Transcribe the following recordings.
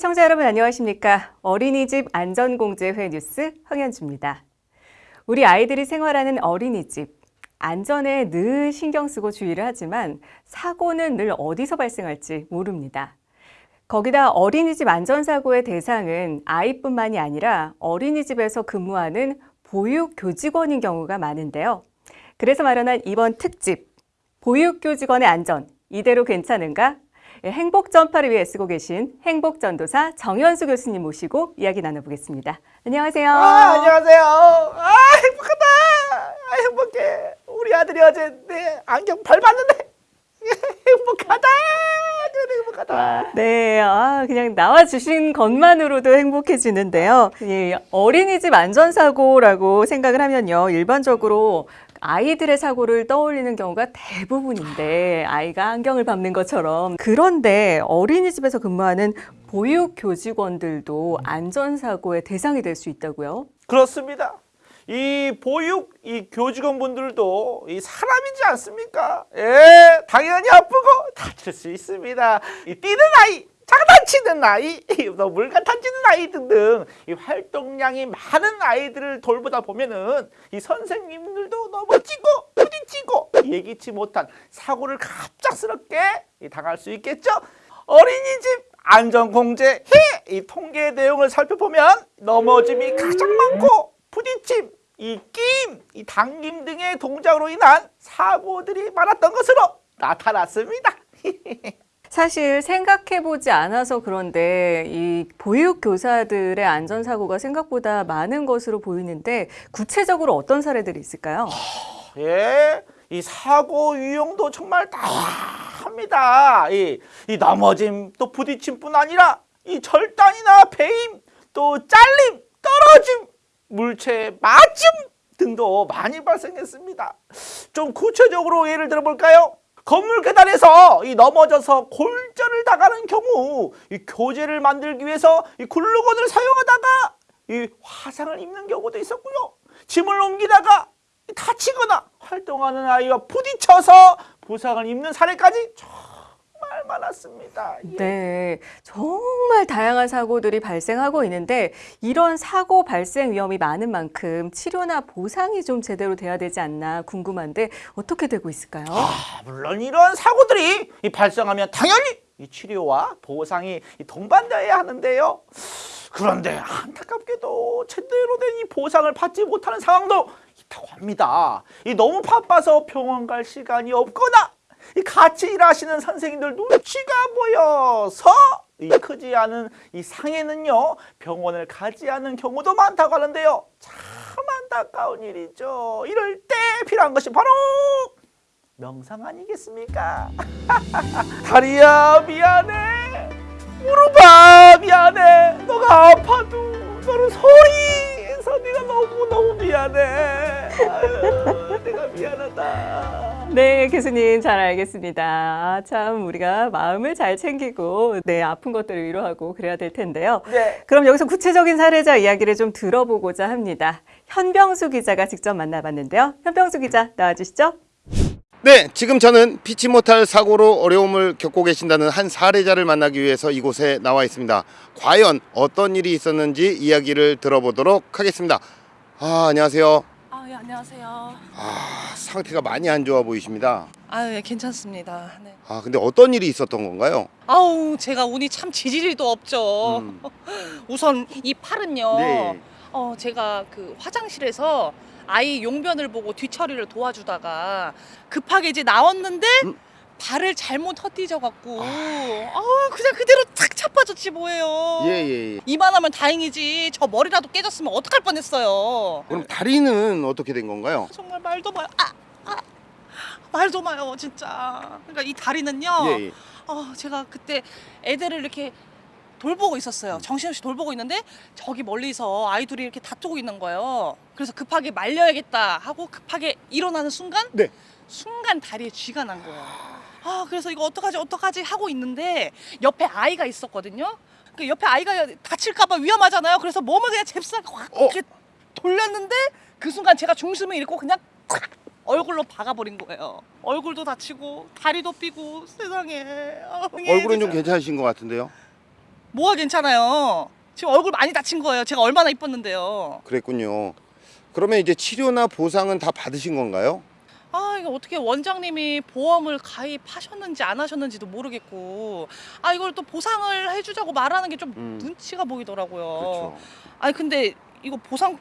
시청자 여러분 안녕하십니까? 어린이집 안전공제회 뉴스 황현주입니다. 우리 아이들이 생활하는 어린이집 안전에 늘 신경 쓰고 주의를 하지만 사고는 늘 어디서 발생할지 모릅니다. 거기다 어린이집 안전사고의 대상은 아이뿐만이 아니라 어린이집에서 근무하는 보육교직원인 경우가 많은데요. 그래서 마련한 이번 특집, 보육교직원의 안전, 이대로 괜찮은가? 예, 행복 전파를 위해 쓰고 계신 행복 전도사 정현수 교수님 모시고 이야기 나눠보겠습니다. 안녕하세요. 아, 안녕하세요. 아, 행복하다. 아, 행복해. 우리 아들이 어제 내 안경 밟았는데 행복하다. 아주 행복하다. 네, 아, 그냥 나와주신 것만으로도 행복해지는데요. 예, 어린이집 안전사고라고 생각을 하면요. 일반적으로 아이들의 사고를 떠올리는 경우가 대부분인데 아이가 안경을 밟는 것처럼 그런데 어린이집에서 근무하는 보육 교직원들도 안전사고의 대상이 될 수 있다고요? 그렇습니다. 이 보육 이 교직원분들도 이 사람이지 않습니까? 예, 당연히 아프고 다칠 수 있습니다. 이 뛰는 아이, 장난치는 아이, 또 물건 던지는 아이 등등 이 활동량이 많은 아이들을 돌보다 보면은 이 선생님들도 넘어지고 부딪히고 예기치 못한 사고를 갑작스럽게 이 당할 수 있겠죠. 어린이집 안전공제 이 통계 내용을 살펴보면 넘어짐이 가장 많고 부딪힘, 이 끼임, 이 당김 등의 동작으로 인한 사고들이 많았던 것으로 나타났습니다. 사실 생각해보지 않아서 그런데 이 보육교사들의 안전사고가 생각보다 많은 것으로 보이는데 구체적으로 어떤 사례들이 있을까요? 예, 이 사고 유형도 정말 다양합니다. 이, 이 넘어짐 또 부딪힘뿐 아니라 이 절단이나 배임 또 잘림, 떨어짐, 물체 맞음 등도 많이 발생했습니다. 좀 구체적으로 예를 들어볼까요? 건물 계단에서 이 넘어져서 골절을 당하는 경우 이 교재를 만들기 위해서 이 글루건을 사용하다가 이 화상을 입는 경우도 있었고요. 짐을 옮기다가 다치거나 활동하는 아이와 부딪혀서 부상을 입는 사례까지 많았습니다. 예. 네, 정말 다양한 사고들이 발생하고 있는데 이런 사고 발생 위험이 많은 만큼 치료나 보상이 좀 제대로 돼야 되지 않나 궁금한데 어떻게 되고 있을까요? 아, 물론 이런 사고들이 이 발생하면 당연히 이 치료와 보상이 이 동반되어야 하는데요. 그런데 안타깝게도 제대로 된 이 보상을 받지 못하는 상황도 있다고 합니다. 이 너무 바빠서 병원 갈 시간이 없거나 이 같이 일하시는 선생님들 눈치가 보여서 이 크지 않은 이 상해는요 병원을 가지 않은 경우도 많다고 하는데요. 참 안타까운 일이죠. 이럴 때 필요한 것이 바로 명상 아니겠습니까? 다리야 미안해 무릎아 미안해 너가 아파도 너를 소리해서 네가 너무너무 미안해 아유, 내가 미안하다 네, 교수님 잘 알겠습니다. 아, 참 우리가 마음을 잘 챙기고 네 아픈 것들을 위로하고 그래야 될 텐데요. 네. 그럼 여기서 구체적인 사례자 이야기를 좀 들어보고자 합니다. 현병수 기자가 직접 만나봤는데요. 현병수 기자 나와주시죠. 네, 지금 저는 피치 못할 사고로 어려움을 겪고 계신다는 한 사례자를 만나기 위해서 이곳에 나와 있습니다. 과연 어떤 일이 있었는지 이야기를 들어보도록 하겠습니다. 아, 안녕하세요. 아, 예, 안녕하세요. 아, 상태가 많이 안 좋아 보이십니다. 아, 예, 괜찮습니다. 네. 아, 근데 어떤 일이 있었던 건가요? 아우, 제가 운이 참 지지리도 없죠. 음. 우선 이 팔은요. 네. 어, 제가 그 화장실에서 아이 용변을 보고 뒤처리를 도와주다가 급하게 이제 나왔는데 음. 발을 잘못 헛디뎌 갖고 아, 그냥 그대로 탁 차빠졌지 뭐예요. 예, 예, 예. 이만하면 다행이지. 저 머리라도 깨졌으면 어떡할 뻔했어요. 그럼 다리는 어떻게 된 건가요? 정말 말도 마요. 아, 아. 말도 마요, 진짜. 그러니까 이 다리는요. 예, 예. 어, 제가 그때 애들을 이렇게 돌보고 있었어요. 정신없이 돌보고 있는데 저기 멀리서 아이들이 이렇게 다투고 있는 거예요. 그래서 급하게 말려야겠다 하고 급하게 일어나는 순간 네. 순간 다리에 쥐가 난 거예요. 아, 그래서 이거 어떡하지 어떡하지 하고 있는데 옆에 아이가 있었거든요. 그 옆에 아이가 다칠까 봐 위험하잖아요. 그래서 몸을 그냥 잽싸게 확 어? 이렇게 돌렸는데 그 순간 제가 중심을 잃고 그냥 탁 얼굴로 박아버린 거예요. 얼굴도 다치고 다리도 삐고 세상에. 아, 얼굴은 좀. 괜찮으신 것 같은데요? 뭐가 괜찮아요? 지금 얼굴 많이 다친 거예요. 제가 얼마나 이뻤는데요. 그랬군요. 그러면 이제 치료나 보상은 다 받으신 건가요? 아 이거 어떻게 원장님이 보험을 가입하셨는지 안 하셨는지도 모르겠고 아 이걸 또 보상을 해주자고 말하는 게좀 음. 눈치가 보이더라고요. 그렇죠. 아니 근데 이거 보상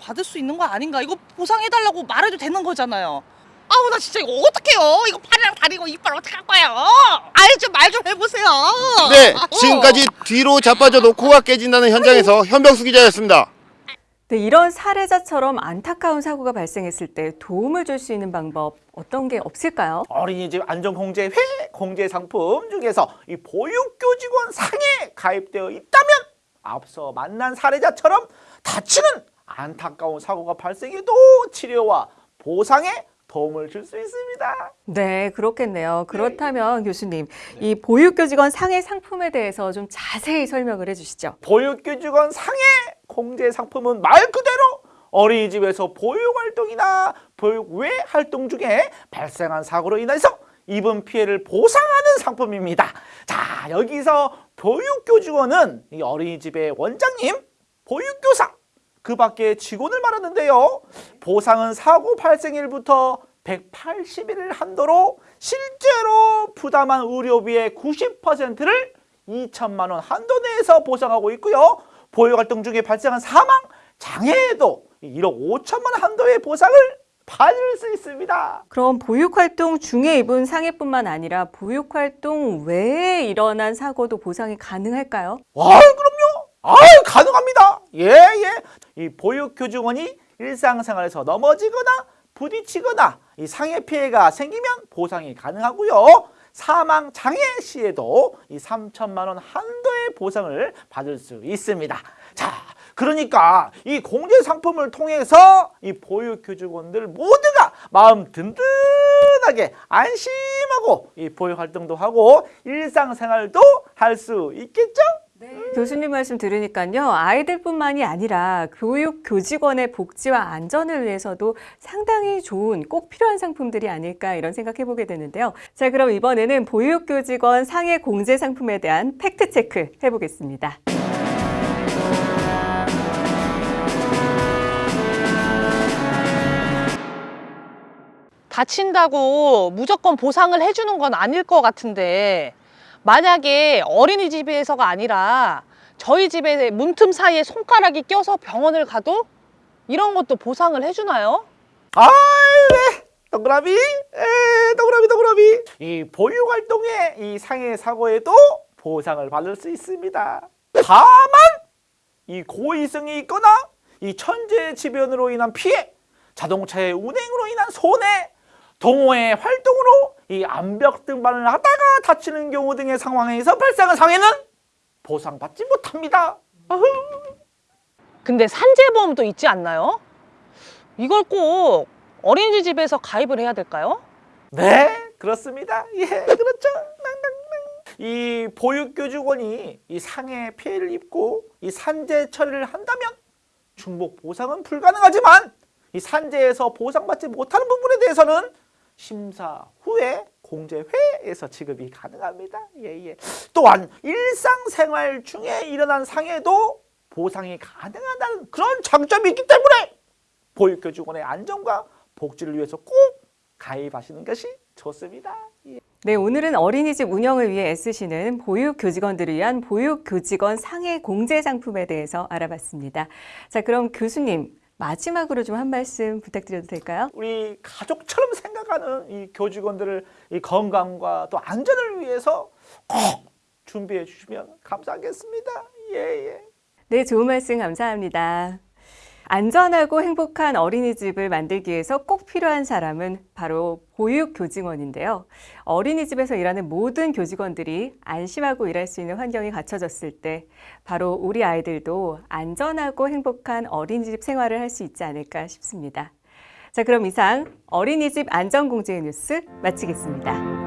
받을 수 있는 거 아닌가? 이거 보상해달라고 말해도 되는 거잖아요. 아우 나 진짜 이거 어떡해요? 이거 팔이랑 다리고 이빨 어떡할 거예요? 아이 좀 말 좀 해보세요. 네, 어. 지금까지 뒤로 자빠져도 코가 깨진다는 현장에서 현병수 기자였습니다. 네, 이런 사례자처럼 안타까운 사고가 발생했을 때 도움을 줄 수 있는 방법 어떤 게 없을까요? 어린이집 안전공제회 공제 상품 중에서 이 보육교직원 상에 가입되어 있다면 앞서 만난 사례자처럼 다치는 안타까운 사고가 발생해도 치료와 보상에 도움을 줄 수 있습니다. 네, 그렇겠네요. 그렇다면 교수님, 이 보육교직원 상해 상품에 대해서 좀 자세히 설명을 해주시죠. 보육교직원 상해 공제 상품은 말 그대로 어린이집에서 보육활동이나 보육 외 활동 중에 발생한 사고로 인해서 입은 피해를 보상하는 상품입니다. 자, 여기서 보육교직원은 이 어린이집의 원장님, 보육교사, 그 밖에 직원을 말하는데요. 보상은 사고 발생일부터 180일 한도로 실제로 부담한 의료비의 90%를 2천만 원 한도 내에서 보상하고 있고요. 보육활동 중에 발생한 사망, 장애에도 1억 5천만 원 한도의 보상을 받을 수 있습니다. 그럼 보육활동 중에 입은 상해뿐만 아니라 보육활동 외에 일어난 사고도 보상이 가능할까요? 아, 그럼요. 아, 가능합니다. 예, 예. 이 보육교직원이 일상생활에서 넘어지거나 부딪히거나 이 상해 피해가 생기면 보상이 가능하고요. 사망 장애 시에도 이 3천만 원 한도의 보상을 받을 수 있습니다. 자, 그러니까 이 공제 상품을 통해서 이 보육 교직원들 모두가 마음 든든하게 안심하고 이 보육 활동도 하고 일상생활도 할 수 있겠죠? 교수님 말씀 들으니까요, 아이들뿐만이 아니라 보육 교직원의 복지와 안전을 위해서도 상당히 좋은 꼭 필요한 상품들이 아닐까 이런 생각해 보게 되는데요. 자, 그럼 이번에는 보육 교직원 상해 공제 상품에 대한 팩트 체크 해보겠습니다. 다친다고 무조건 보상을 해주는 건 아닐 것 같은데 만약에 어린이집에서가 아니라 저희 집에 문틈 사이에 손가락이 껴서 병원을 가도 이런 것도 보상을 해주나요? 아이 네 동그라미 에 동그라미 동그라미 이 보육 활동의 이 상해 사고에도 보상을 받을 수 있습니다. 다만 이 고의성이 있거나 이 천재 지변으로 인한 피해, 자동차의 운행으로 인한 손해, 동호회 활동으로 이 암벽 등반을 하다가 다치는 경우 등의 상황에서 발생한 상해는 보상받지 못합니다. 근데 산재보험도 있지 않나요? 이걸 꼭 어린이집에서 가입을 해야 될까요? 네, 그렇습니다. 예, 그렇죠. 이 보육교직원이 이 상해 피해를 입고 이 산재 처리를 한다면 중복 보상은 불가능하지만 이 산재에서 보상받지 못하는 부분에 대해서는 심사 후에 공제회에서 지급이 가능합니다. 예, 예. 또한 일상생활 중에 일어난 상해도 보상이 가능하다는 그런 장점이 있기 때문에 보육교직원의 안전과 복지를 위해서 꼭 가입하시는 것이 좋습니다. 예. 네, 오늘은 어린이집 운영을 위해 애쓰시는 보육 교직원들을 위한 보육 교직원 상해 공제 상품에 대해서 알아봤습니다. 자, 그럼 교수님 마지막으로 좀 한 말씀 부탁드려도 될까요? 우리 가족처럼 생각하는 이 교직원들을 이 건강과 또 안전을 위해서 꼭 준비해 주시면 감사하겠습니다. 예, 예. 네, 좋은 말씀 감사합니다. 안전하고 행복한 어린이집을 만들기 위해서 꼭 필요한 사람은 바로 보육교직원인데요. 어린이집에서 일하는 모든 교직원들이 안심하고 일할 수 있는 환경이 갖춰졌을 때 바로 우리 아이들도 안전하고 행복한 어린이집 생활을 할 수 있지 않을까 싶습니다. 자, 그럼 이상 어린이집 안전공제 뉴스 마치겠습니다.